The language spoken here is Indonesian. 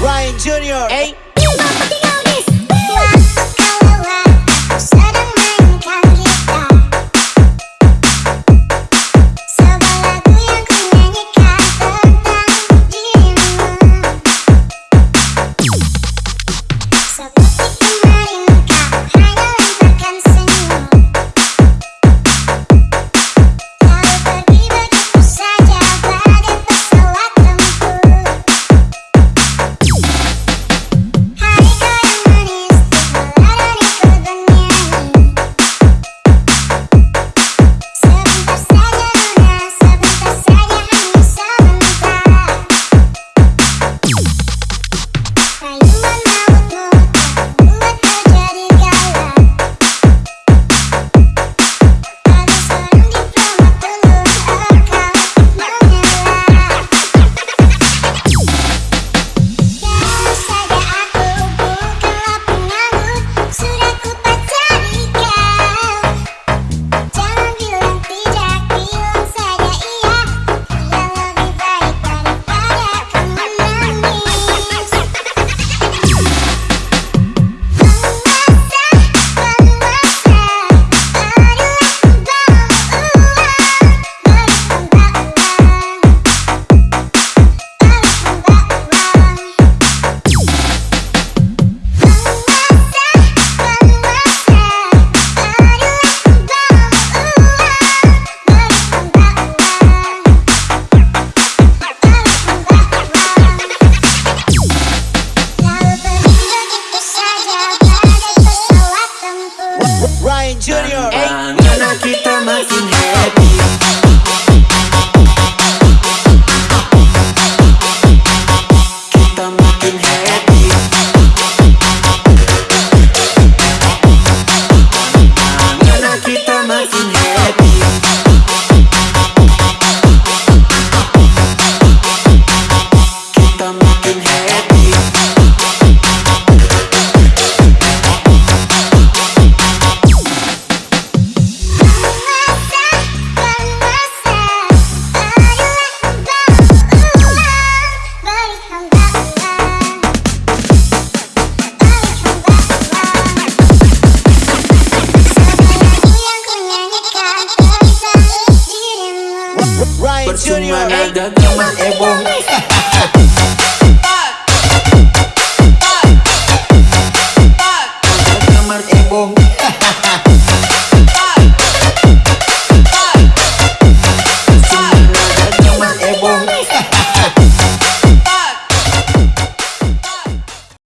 Ryan Jr. Hey. Junior. Hey. Brian Percuma Junior nada eh? Kamar